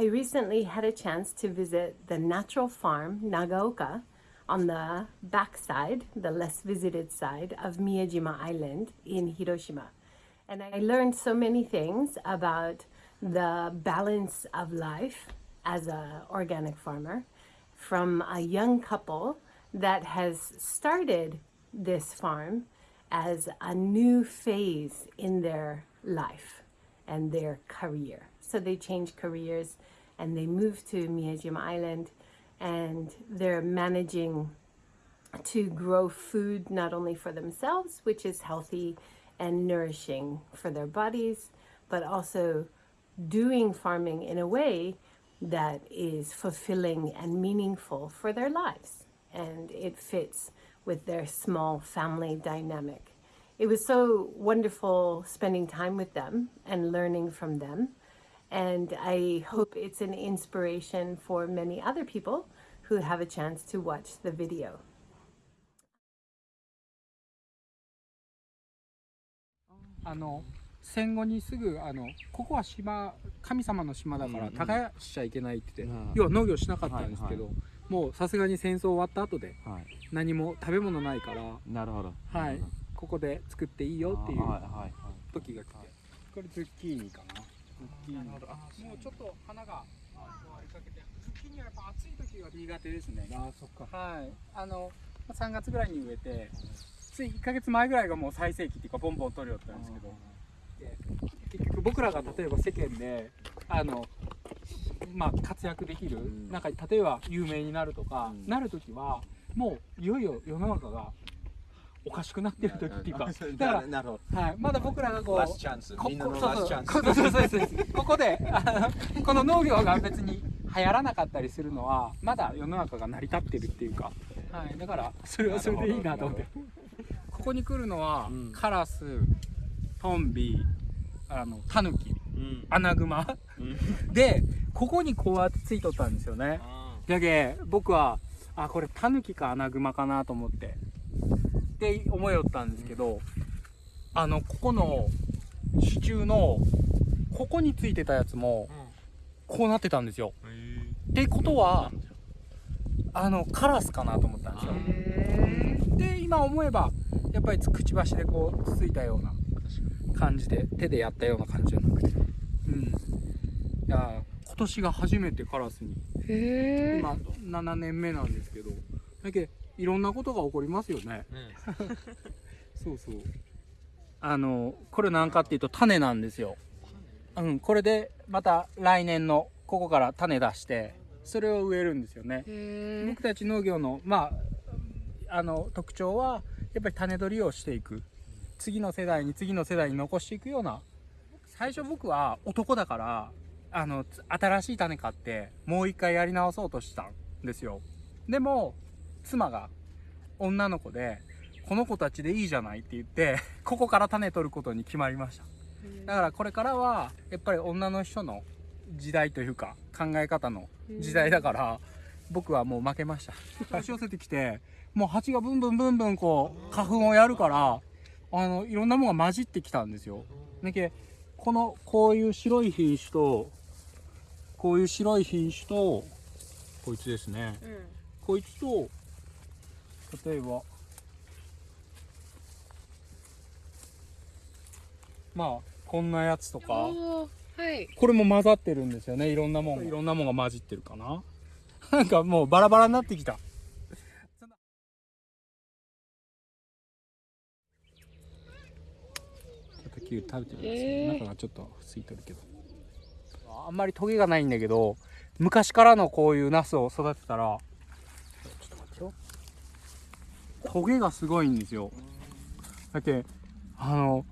I recently had a chance to visit the natural farm Nagaoka on the backside, the less visited side of Miyajima Island in Hiroshima. And I learned so many things about the balance of life as an organic farmer from a young couple that has started this farm as a new phase in their life and their career. So they change careers and they move to Miyajima Island and they're managing to grow food not only for themselves, which is healthy and nourishing for their bodies, but also doing farming in a way that is fulfilling and meaningful for their lives. And it fits with their small family dynamic. It was so wonderful spending time with them and learning from them. And I hope it's an inspiration for many other people who have a chance to watch the video. あの戦後にすぐあのここは島神様の島だから耕しちゃいけないって言って、うん。要は農業しなかったんですけど、はいもうさすがに戦争終わった後ではい。何も食べ物ないからなるほど。はい。ここで作っていいよっていうはいはいはい時が来て、はいこれズッキーニかなズッキーニなるほど。あもうちょっと花が終わりかけて。ズッキーニはやっぱ暑い時が苦手ですね。あそっか。はい。あの3月ぐらいに植えてつい1ヶ月前ぐらいがもう最盛期っていうかボンボン取れよったんですけど。で結局僕らが例えば世間であのまあ活躍できる、ん。なんか例えば有名になるとか、うん。なる時はもういよいよ世の中がおかしくなってる時っていうか。だからはい、まだ僕らがこうここそうそうそうそうここであのこの農業が別に流行らなかったりするのはまだ世の中が成り立ってるっていうか、はい、だからそれはそれでいいなと思ってここに来るのは、うんカラストンビあのタヌキうんアナグマうんでここにこうやってついとったんですよねだけ僕はあこれタヌキかアナグマかなと思ってって思いよったんですけど、あのここの支柱のここについてたやつもこうなってたんですよ。ってことはあのカラスかなと思ったんですよ。で今思えばやっぱりくちばしでこうつついたような感じで手でやったような感じじゃなくて。うん。いや今年が初めてカラスに。今7年目なんですけど。だけどいろんなことが起こりますよね。そうそう。あのこれなんかっていうと種なんですよ。うんこれでまた来年のここから種出してそれを植えるんですよね。へ僕たち農業のまああの特徴はやっぱり種取りをしていく。次の世代に次の世代に残していくような。最初僕は男だからあのつ新しい種買ってもう一回やり直そうとしたんですよ。でも妻が女の子でこの子たちでいいじゃないって言ってここから種取ることに決まりました。だからこれからはやっぱり女の人の時代というか考え方の時代だから僕はもう負けました。押し寄せてきてもう蜂がブンブンブンブンこう花粉をやるからあのいろんなものが混じってきたんですよ。だけこのこういう白い品種とこういう白い品種とこいつですね。こいつと例えば。まあこんなやつとか。はい。これも混ざってるんですよねいろんなもんが。いろんなもんが混じってるかな。なんかもうバラバラになってきた。キュウリ食べてるんですよ、えー。中がちょっと空いてるけど。あんまりトゲがないんだけど昔からのこういうナスを育てたらトゲがすごいんですよ。だけあの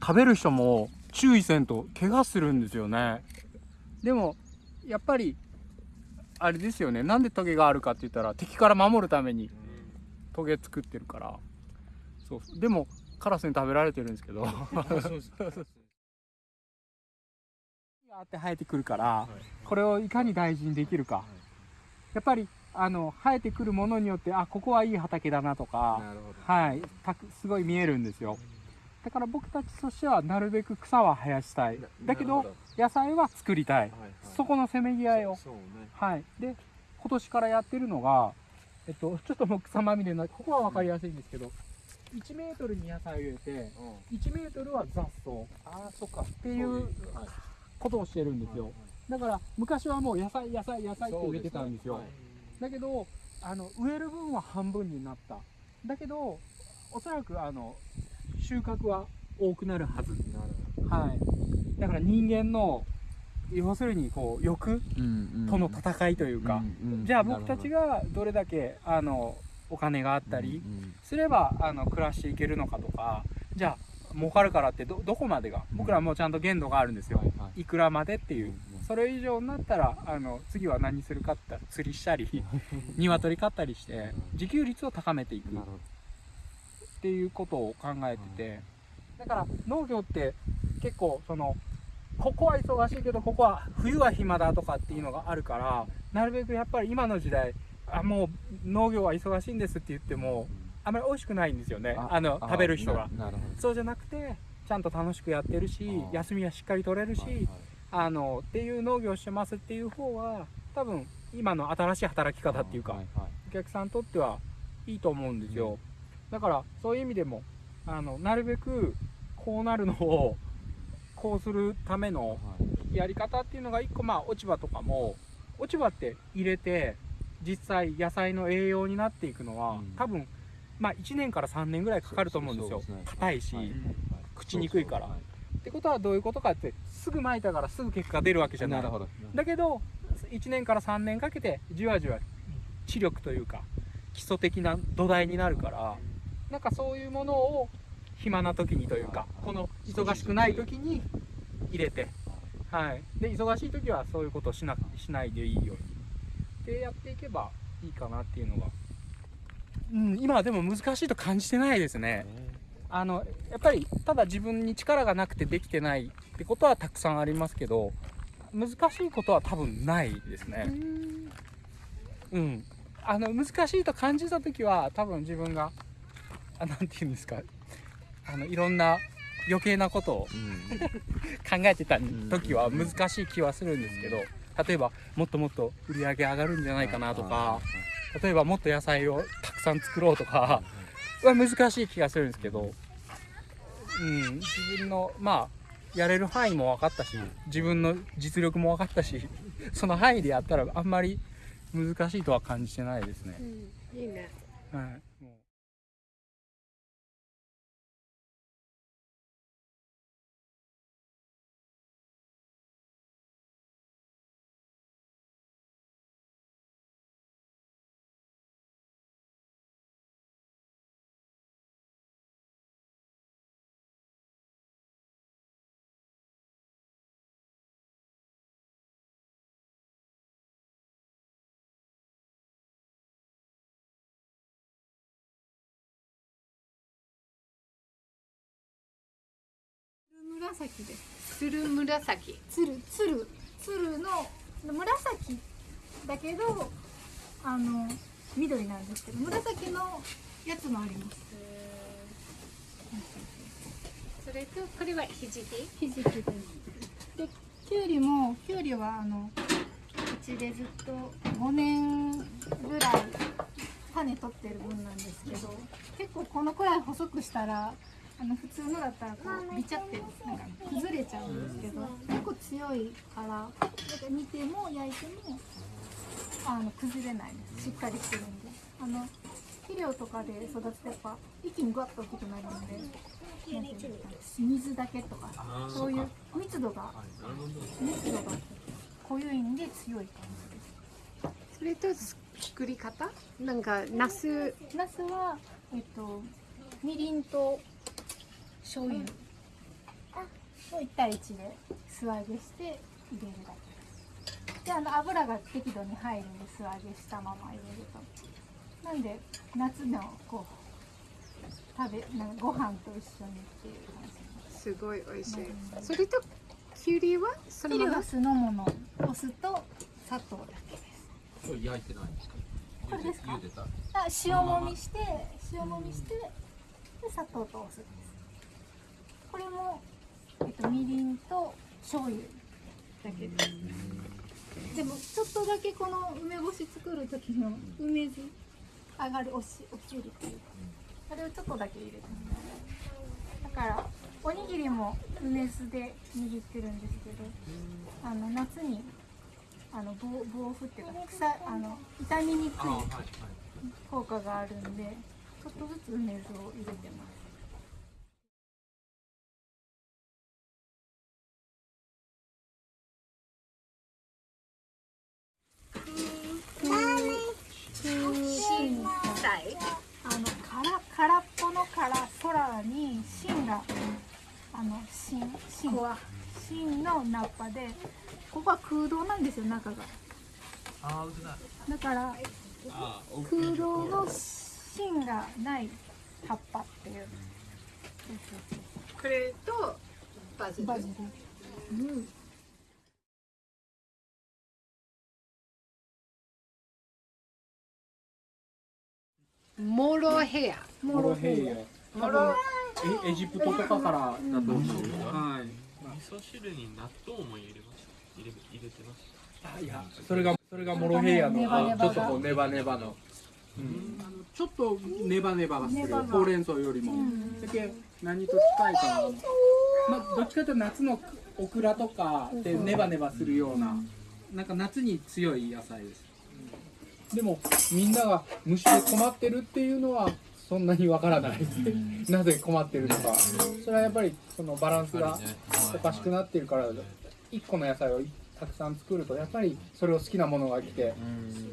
食べる人も注意せんと怪我するんですよね。でもやっぱりあれですよね。なんでトゲがあるかって言ったら敵から守るためにトゲ作ってるから。そう。でもカラスに食べられてるんですけど。って生えてくるからこれをいかに大事にできるか。やっぱりあの生えてくるものによってあここはいい畑だなとかはいたくすごい見えるんですよ。だから僕たちとしてはなるべく草は生やしたい。だけど野菜は作りたい。そこのせめぎ合いを。ね。はい。で今年からやってるのがえっとちょっともう草まみれなここは分かりやすいんですけど1メートルに野菜を入れてうん。1メートルは雑草。ああそっか。っていうことをしてるんですよ。だから昔はもう野菜野菜野菜って植えてたんですよだけどあの植える分は半分になった。だけどおそらくあの収穫は多くなるはず。なるはい。だから人間の要するにこう欲との戦いというか、じゃあ僕たちがどれだけあのお金があったりすればあの暮らしていけるのかとかじゃあ儲かるからってどどこまでが？僕らもちゃんと限度があるんですよ、いくらまでっていうそれ以上になったらあの次は何するかって言ったら釣りしたり 鶏飼ったりして自給率を高めていく。っていうことを考えてて。だから農業って結構そのここは忙しいけどここは冬は暇だとかっていうのがあるからなるべくやっぱり今の時代あもう農業は忙しいんですって言ってもあまり美味しくないんですよね。あの食べる人が。そうじゃなくてちゃんと楽しくやってるし休みはしっかり取れるし、どはいはいあのっていう農業をしてますっていう方は多分今の新しい働き方っていうか、はいはいお客さんにとってはいいと思うんですよ、だからそういう意味でもあのなるべくこうなるのをこうするためのはい。やり方っていうのが一個まあ落ち葉とかも落ち葉って入れて実際野菜の栄養になっていくのは、うん。多分まあ1年から3年ぐらいかかると思うんですよ。そうそうですね。硬いし、はい。はい朽ちにくいからってことはどういうことかってすぐ巻いたからすぐ結果が出るわけじゃない。なるほど。だけど1年から3年かけてじわじわ知力というか基礎的な土台になるからなんかそういうものを暇な時にというかこの忙しくない時に入れて、はい、で忙しい時はそういうことをしなしないでいいように。でやっていけばいいかなっていうのが、うん、今はでも難しいと感じてないですね。あのやっぱりただ自分に力がなくてできてないってことはたくさんありますけど難しいことは多分ないですね。うん、あの難しいと感じた時は多分自分があなんて言うんですか。あのいろんな余計なことをうん。考えてた時は難しい気はするんですけど例えばもっともっと売り上げ上がるんじゃないかなとか例えばもっと野菜をたくさん作ろうとかは難しい気がするんですけど、うん、自分のまあやれる範囲も分かったし自分の実力も分かったし その範囲でやったらあんまり難しいとは感じてないですね。いいね。はい、紫ですつる紫。つるつるつるの紫だけどあの緑なんですけど紫のやつもありますそれとこれはひじき？ひじきですできゅうりもきゅうりはあのうちでずっと5年ぐらい種取ってる分なんですけど結構このくらい細くしたらあの普通のだったらこうビチャってなんか崩れちゃうんですけど結構強いからなんか煮ても焼いてもあの崩れないです。しっかりしてるんで。あの肥料とかで育つとやっぱ一気にグワッと大きくなるんで水だけとかそういう密度が密度が濃いんで強い感それと作り方？なんかナス。じナスはえっとみりんと醤油。を1対1で素揚げして入れるだけです。であの油が適度に入るんで素揚げしたまま入れると。なんで夏のこう食べなんかご飯と一緒にっていう感じすごい美味しい。それときゅうりは？そのまま肥料は酢の物お酢と砂糖だけです。これ焼いてないんですか？これですか？茹でた。あ塩もみして塩もみしてで砂糖とお酢これも、えっと、みりんと醤油だけででもちょっとだけこの梅干し作る時の梅酢上がるおしお汁っていう。かそれをちょっとだけ入れてます。だからおにぎりも梅酢で握ってるんです。けどあの夏にあの防防腐っていうか草あの傷みにくい。効果があるんでちょっとずつ梅酢を入れてますあのから空っぽのから空に芯があの芯芯。芯の菜っぱでここは空洞なんですよ中が。ああ、うだ。だからああ、空洞の芯がない葉っぱっていう。これとバジル。バジル。うんモロヘアモロヘイヤ。モロエエジプトとかからだと思う、はい。味噌汁に納豆も入れました。入れ、入れてました。あいやそれがそれがモロヘイヤのちょっとこうネバネバの、うん、あのちょっとネバネバがするほうれん草よりも、だけ何と近いかな。まあどっちかというと夏のオクラとかでネバネバするような、なんか夏に強い野菜です、でもみんなが虫で困ってるっていうのはそんなにわからない、なぜ困ってるのか。それはやっぱりそのバランスがおかしくなってるから1個の野菜をたくさん作るとやっぱりそれを好きなものが来て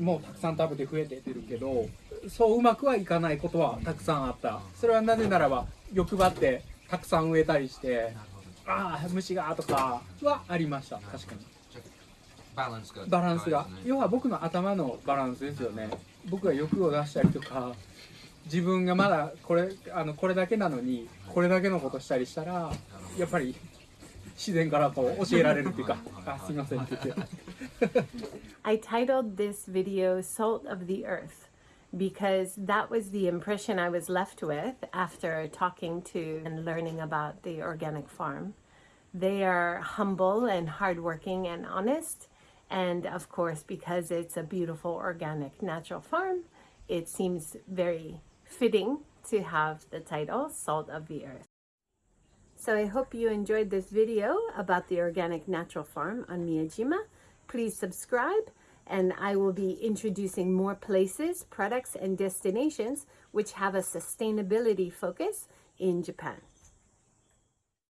もうたくさん食べて増えてってるけどそううまくはいかないことはたくさんあった。それはなぜならば欲張ってたくさん植えたりしてああ虫がとかはありました。確かにバランスが。バランスが要は僕の頭のバランスですよね僕が欲を出したりとか自分がまだこれあのこれだけなのにこれだけのことしたりしたらやっぱり自然からこう教えられるっていうかあすいませんって言って I titled this video Salt of the Earth because that was the impression I was left with after talking to and learning about the organic farm. They are humble and hardworking and honest. And of course, because it's a beautiful organic natural farm, it seems very fitting to have the title Salt of the Earth. So I hope you enjoyed this video about the organic natural farm on Miyajima. Please subscribe and I will be introducing more places, products, and destinations which have a sustainability focus in Japan.